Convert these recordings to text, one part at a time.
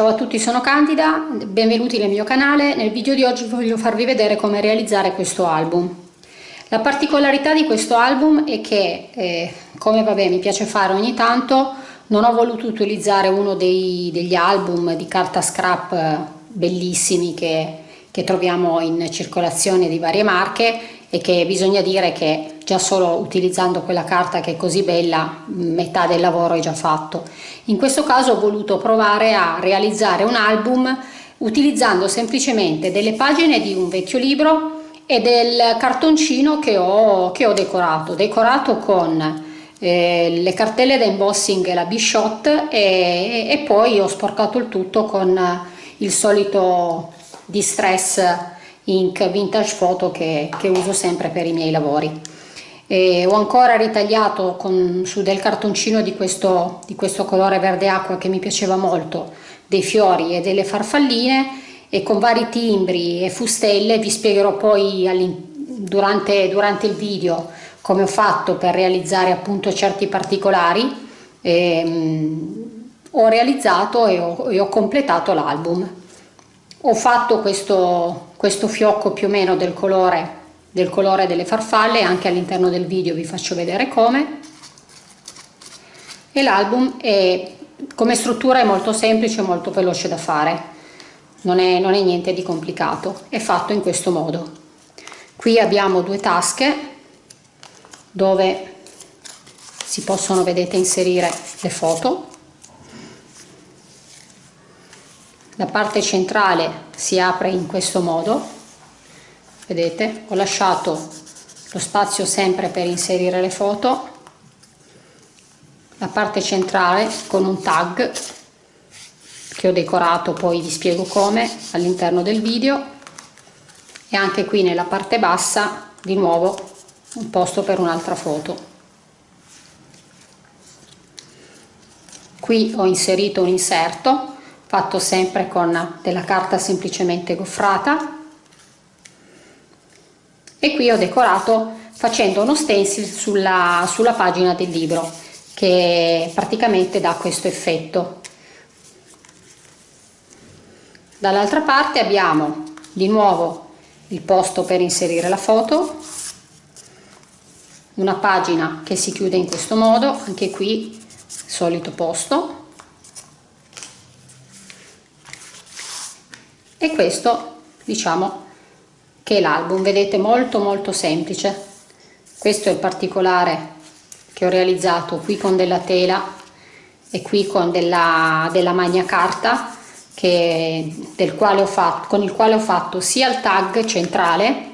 Ciao a tutti, sono Candida, benvenuti nel mio canale. Nel video di oggi voglio farvi vedere come realizzare questo album. La particolarità di questo album è che, eh, come vabbè mi piace fare ogni tanto, non ho voluto utilizzare uno dei, degli album di carta scrap eh, bellissimi che, che troviamo in circolazione di varie marche e che bisogna dire che già solo utilizzando quella carta che è così bella metà del lavoro è già fatto. In questo caso ho voluto provare a realizzare un album utilizzando semplicemente delle pagine di un vecchio libro e del cartoncino che ho, che ho decorato. Decorato con eh, le cartelle da embossing e la Bishot e, e poi ho sporcato il tutto con il solito distress ink vintage photo che, che uso sempre per i miei lavori. E ho ancora ritagliato con, su del cartoncino di questo, di questo colore verde acqua che mi piaceva molto dei fiori e delle farfalline e con vari timbri e fustelle. Vi spiegherò poi durante, durante il video come ho fatto per realizzare appunto certi particolari. E, um, ho realizzato e ho, e ho completato l'album. Ho fatto questo, questo fiocco più o meno del colore, del colore delle farfalle, anche all'interno del video vi faccio vedere come. E l'album come struttura è molto semplice molto veloce da fare, non è, non è niente di complicato, è fatto in questo modo. Qui abbiamo due tasche dove si possono, vedete, inserire le foto la parte centrale si apre in questo modo vedete? Ho lasciato lo spazio sempre per inserire le foto. La parte centrale con un tag che ho decorato poi vi spiego come all'interno del video. E anche qui nella parte bassa di nuovo un posto per un'altra foto. Qui ho inserito un inserto fatto sempre con della carta semplicemente goffrata. E qui ho decorato facendo uno stencil sulla, sulla pagina del libro che praticamente dà questo effetto. Dall'altra parte abbiamo di nuovo il posto per inserire la foto una pagina che si chiude in questo modo anche qui solito posto e questo diciamo che è l'album vedete molto molto semplice. Questo è il particolare che ho realizzato qui con della tela e qui con della, della magna carta che, del quale ho fatto, con il quale ho fatto sia il tag centrale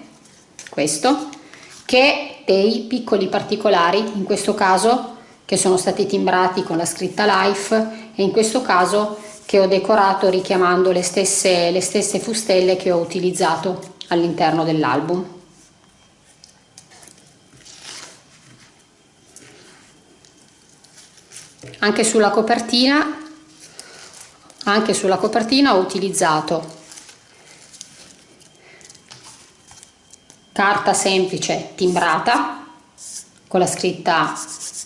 questo che dei piccoli particolari in questo caso che sono stati timbrati con la scritta life e in questo caso che ho decorato richiamando le stesse, le stesse fustelle che ho utilizzato all'interno dell'album. Anche sulla copertina anche sulla copertina ho utilizzato carta semplice timbrata con la scritta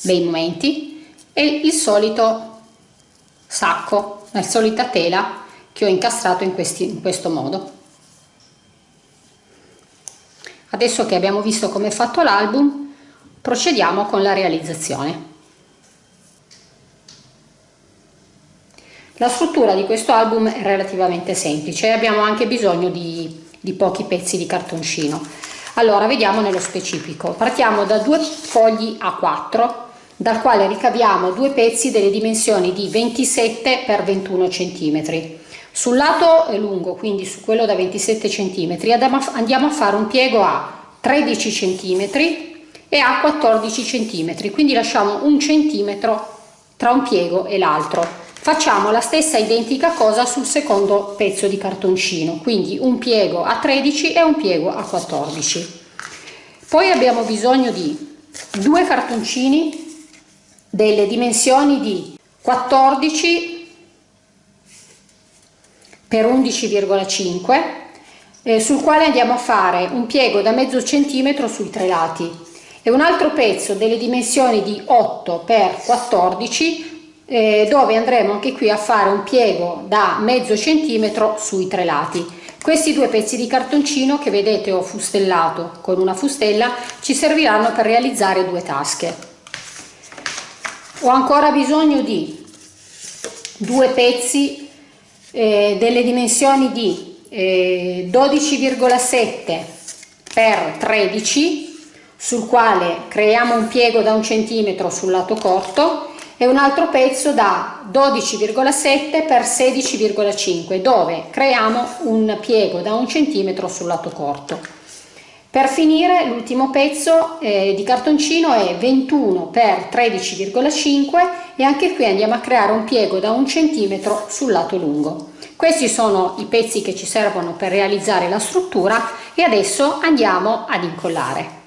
bei momenti e il solito sacco la solita tela che ho incastrato in, questi, in questo modo. Adesso che abbiamo visto come è fatto l'album, procediamo con la realizzazione. La struttura di questo album è relativamente semplice abbiamo anche bisogno di, di pochi pezzi di cartoncino. Allora, vediamo nello specifico. Partiamo da due fogli A4 dal quale ricaviamo due pezzi delle dimensioni di 27 x 21 cm. Sul lato lungo, quindi su quello da 27 cm, andiamo a fare un piego a 13 cm e a 14 cm, quindi lasciamo un centimetro tra un piego e l'altro. Facciamo la stessa identica cosa sul secondo pezzo di cartoncino, quindi un piego a 13 e un piego a 14. Poi abbiamo bisogno di due cartoncini delle dimensioni di 14 per 11,5 eh, sul quale andiamo a fare un piego da mezzo centimetro sui tre lati. E un altro pezzo delle dimensioni di 8 per 14 eh, dove andremo anche qui a fare un piego da mezzo centimetro sui tre lati. Questi due pezzi di cartoncino che vedete ho fustellato con una fustella ci serviranno per realizzare due tasche ho ancora bisogno di due pezzi eh, delle dimensioni di eh, 12,7 per 13 sul quale creiamo un piego da un centimetro sul lato corto e un altro pezzo da 12,7 per 16,5 dove creiamo un piego da un centimetro sul lato corto per finire l'ultimo pezzo eh, di cartoncino è 21 per 13,5 e anche qui andiamo a creare un piego da un centimetro sul lato lungo. Questi sono i pezzi che ci servono per realizzare la struttura e adesso andiamo ad incollare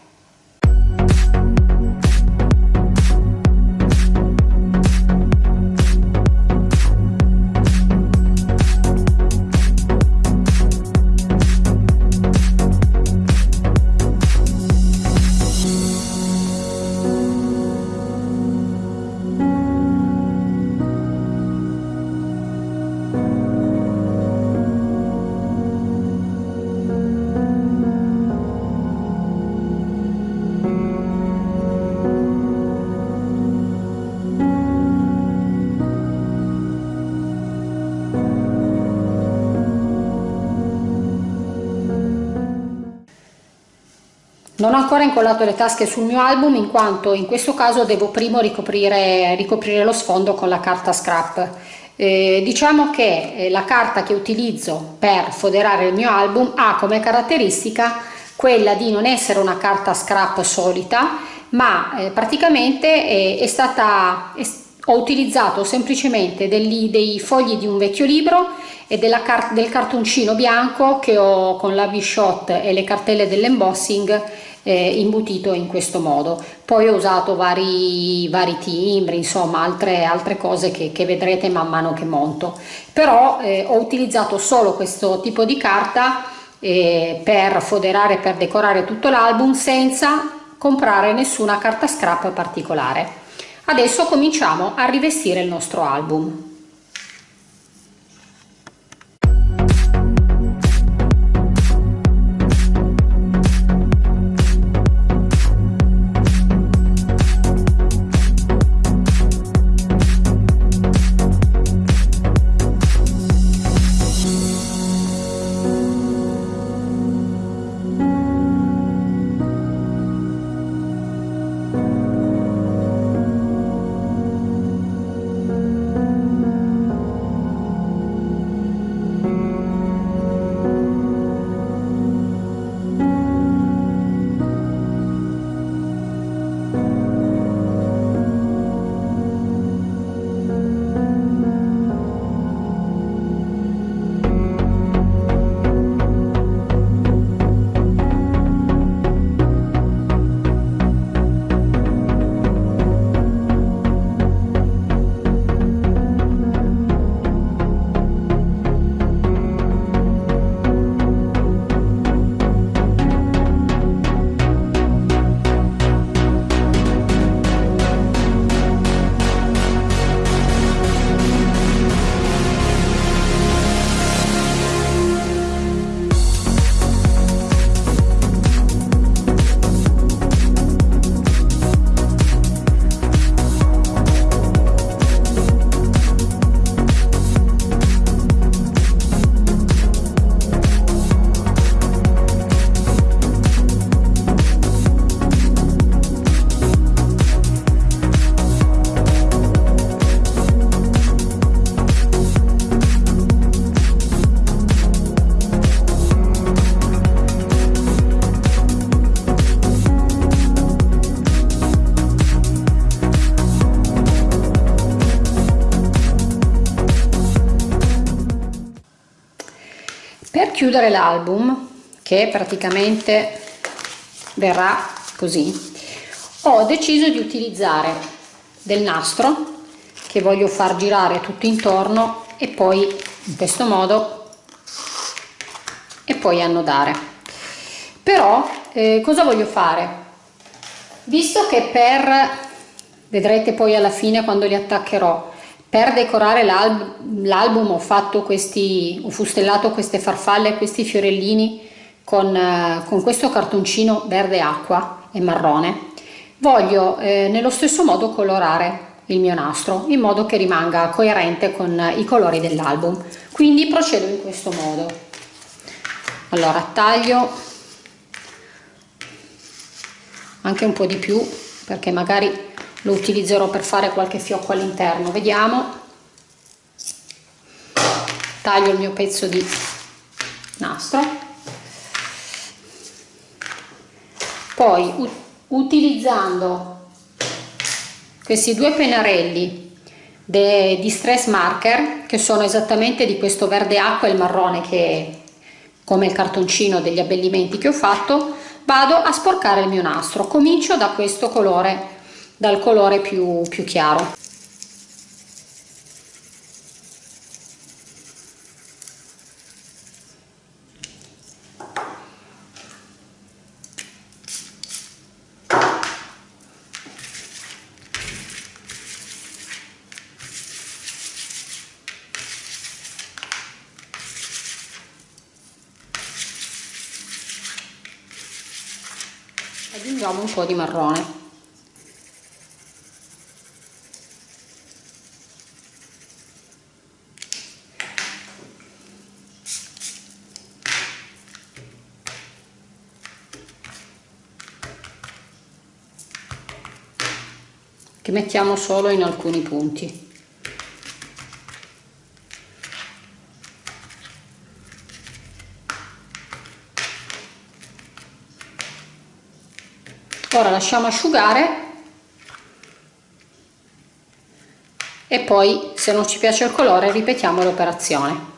Non ho ancora incollato le tasche sul mio album in quanto in questo caso devo prima ricoprire, ricoprire lo sfondo con la carta scrap. Eh, diciamo che eh, la carta che utilizzo per foderare il mio album ha come caratteristica quella di non essere una carta scrap solita ma eh, praticamente è, è stata è, ho utilizzato semplicemente degli, dei fogli di un vecchio libro e car del cartoncino bianco che ho con la V-Shot e le cartelle dell'embossing eh, imbutito in questo modo. Poi ho usato vari, vari timbri insomma altre, altre cose che, che vedrete man mano che monto. Però eh, ho utilizzato solo questo tipo di carta eh, per foderare per decorare tutto l'album senza comprare nessuna carta scrap particolare. Adesso cominciamo a rivestire il nostro album chiudere l'album che praticamente verrà così ho deciso di utilizzare del nastro che voglio far girare tutto intorno e poi in questo modo e poi annodare. Però eh, cosa voglio fare? Visto che per vedrete poi alla fine quando li attaccherò per decorare l'album ho fatto questi, ho fustellato queste farfalle, questi fiorellini con, eh, con questo cartoncino verde acqua e marrone. Voglio eh, nello stesso modo colorare il mio nastro in modo che rimanga coerente con i colori dell'album. Quindi procedo in questo modo. Allora taglio anche un po' di più perché magari lo utilizzerò per fare qualche fiocco all'interno. Vediamo. Taglio il mio pezzo di nastro. Poi utilizzando questi due pennarelli di stress marker che sono esattamente di questo verde acqua e il marrone che come il cartoncino degli abbellimenti che ho fatto vado a sporcare il mio nastro. Comincio da questo colore dal colore più, più chiaro. Aggiungiamo un po' di marrone mettiamo solo in alcuni punti. Ora lasciamo asciugare e poi se non ci piace il colore ripetiamo l'operazione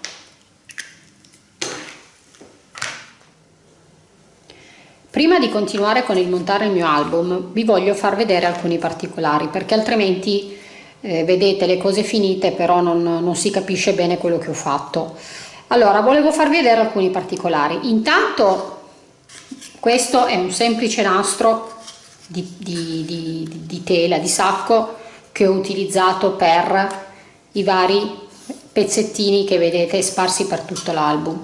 Prima di continuare con il montare il mio album vi voglio far vedere alcuni particolari perché altrimenti eh, vedete le cose finite però non, non si capisce bene quello che ho fatto. Allora volevo farvi vedere alcuni particolari. Intanto questo è un semplice nastro di, di, di, di tela, di sacco che ho utilizzato per i vari pezzettini che vedete sparsi per tutto l'album.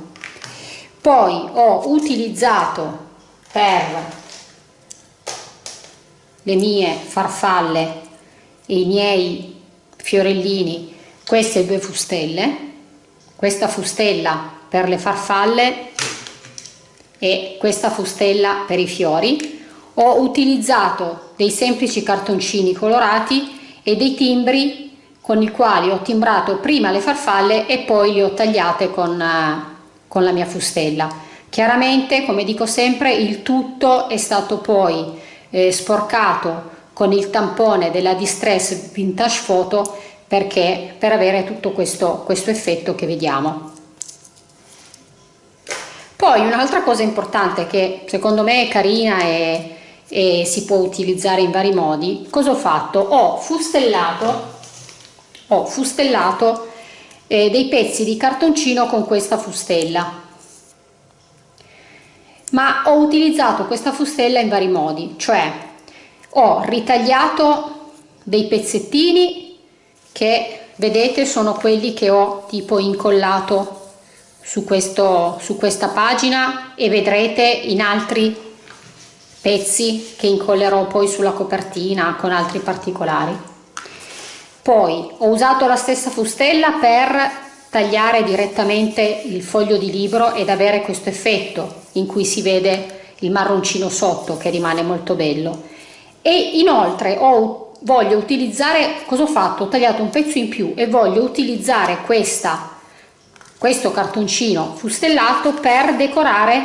Poi ho utilizzato per le mie farfalle e i miei fiorellini queste due fustelle, questa fustella per le farfalle e questa fustella per i fiori ho utilizzato dei semplici cartoncini colorati e dei timbri con i quali ho timbrato prima le farfalle e poi le ho tagliate con, eh, con la mia fustella. Chiaramente, come dico sempre, il tutto è stato poi eh, sporcato con il tampone della Distress Vintage Photo perché per avere tutto questo, questo effetto che vediamo. Poi un'altra cosa importante che secondo me è carina e e si può utilizzare in vari modi. Cosa ho fatto? Ho fustellato ho fustellato eh, dei pezzi di cartoncino con questa fustella ma ho utilizzato questa fustella in vari modi cioè ho ritagliato dei pezzettini che vedete sono quelli che ho tipo incollato su, questo, su questa pagina e vedrete in altri pezzi che incollerò poi sulla copertina con altri particolari. Poi ho usato la stessa fustella per tagliare direttamente il foglio di libro ed avere questo effetto in cui si vede il marroncino sotto che rimane molto bello. E inoltre ho, voglio utilizzare cosa ho fatto? Ho tagliato un pezzo in più e voglio utilizzare questa questo cartoncino fustellato per decorare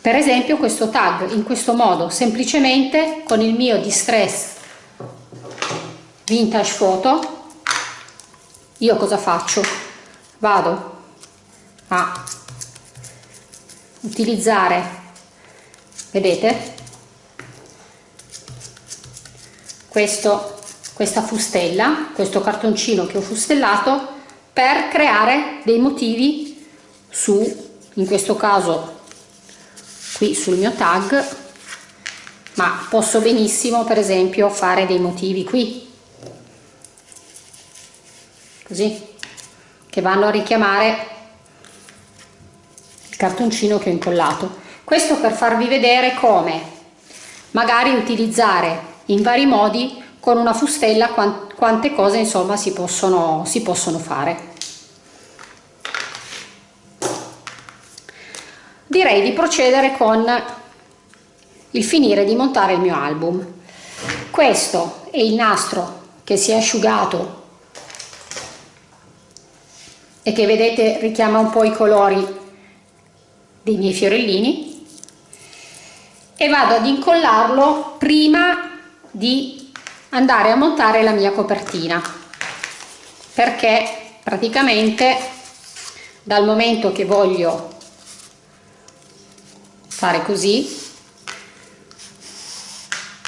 per esempio questo tag in questo modo semplicemente con il mio distress vintage photo io cosa faccio? Vado a utilizzare vedete? Questo questa fustella questo cartoncino che ho fustellato per creare dei motivi su in questo caso qui sul mio tag ma posso benissimo per esempio fare dei motivi qui così che vanno a richiamare il cartoncino che ho incollato. Questo per farvi vedere come magari utilizzare in vari modi con una fustella quante cose insomma si possono, si possono fare. Direi di procedere con il finire di montare il mio album. Questo è il nastro che si è asciugato e che vedete richiama un po' i colori dei miei fiorellini. E vado ad incollarlo prima di andare a montare la mia copertina. Perché praticamente dal momento che voglio fare così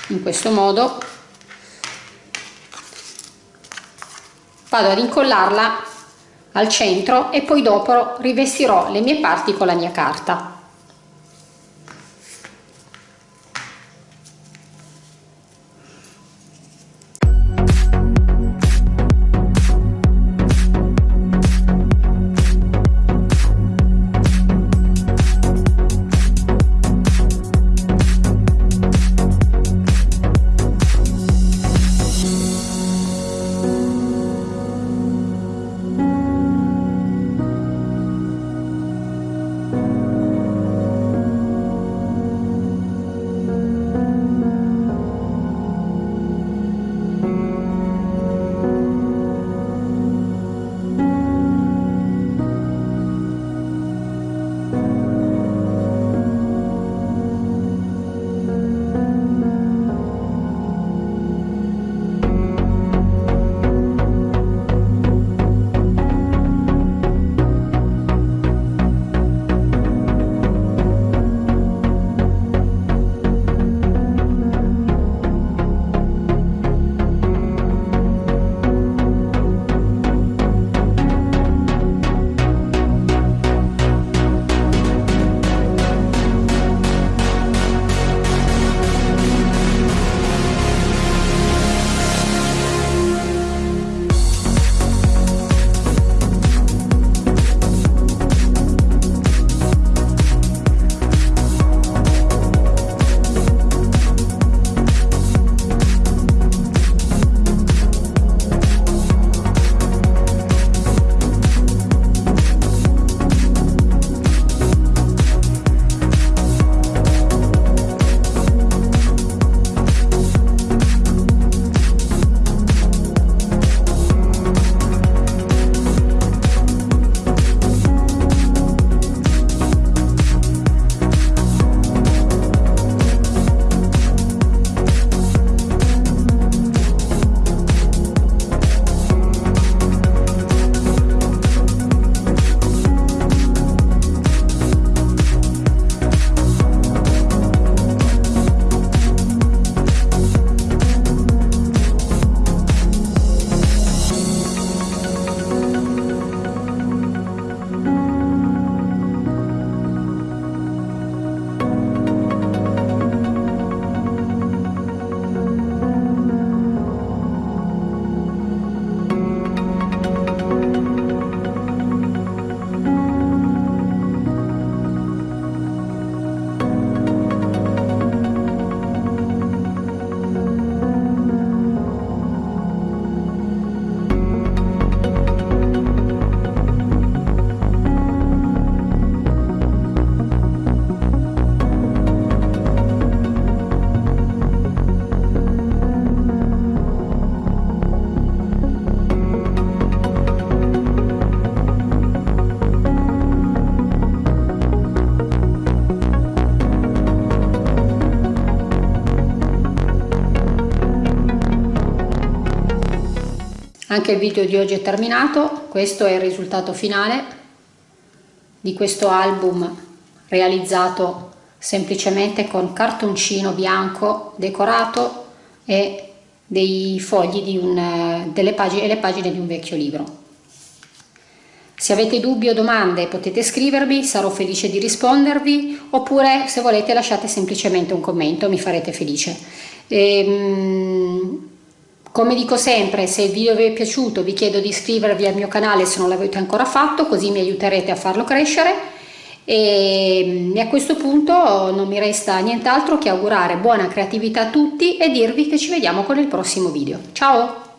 in questo modo vado ad incollarla al centro e poi dopo rivestirò le mie parti con la mia carta Anche il video di oggi è terminato, questo è il risultato finale di questo album realizzato semplicemente con cartoncino bianco decorato e dei fogli di un, delle pagine, le pagine di un vecchio libro. Se avete dubbi o domande potete scrivermi, sarò felice di rispondervi oppure se volete lasciate semplicemente un commento, mi farete felice. Ehm, come dico sempre, se il video vi è piaciuto vi chiedo di iscrivervi al mio canale se non l'avete ancora fatto, così mi aiuterete a farlo crescere e a questo punto non mi resta nient'altro che augurare buona creatività a tutti e dirvi che ci vediamo con il prossimo video. Ciao!